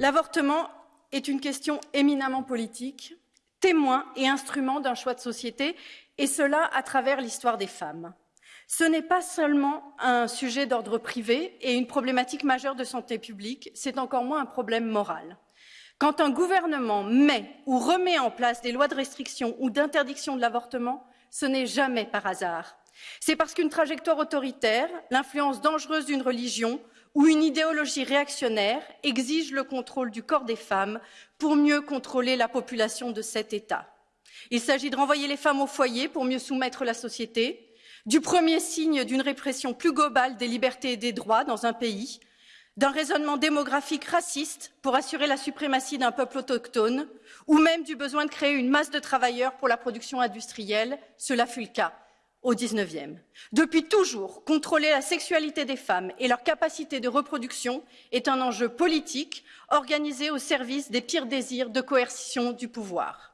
L'avortement est une question éminemment politique, témoin et instrument d'un choix de société, et cela à travers l'histoire des femmes. Ce n'est pas seulement un sujet d'ordre privé et une problématique majeure de santé publique, c'est encore moins un problème moral. Quand un gouvernement met ou remet en place des lois de restriction ou d'interdiction de l'avortement, ce n'est jamais par hasard. C'est parce qu'une trajectoire autoritaire, l'influence dangereuse d'une religion ou une idéologie réactionnaire exige le contrôle du corps des femmes pour mieux contrôler la population de cet État. Il s'agit de renvoyer les femmes au foyer pour mieux soumettre la société, du premier signe d'une répression plus globale des libertés et des droits dans un pays, d'un raisonnement démographique raciste pour assurer la suprématie d'un peuple autochtone, ou même du besoin de créer une masse de travailleurs pour la production industrielle, cela fut le cas au XIXe. Depuis toujours, contrôler la sexualité des femmes et leur capacité de reproduction est un enjeu politique organisé au service des pires désirs de coercition du pouvoir.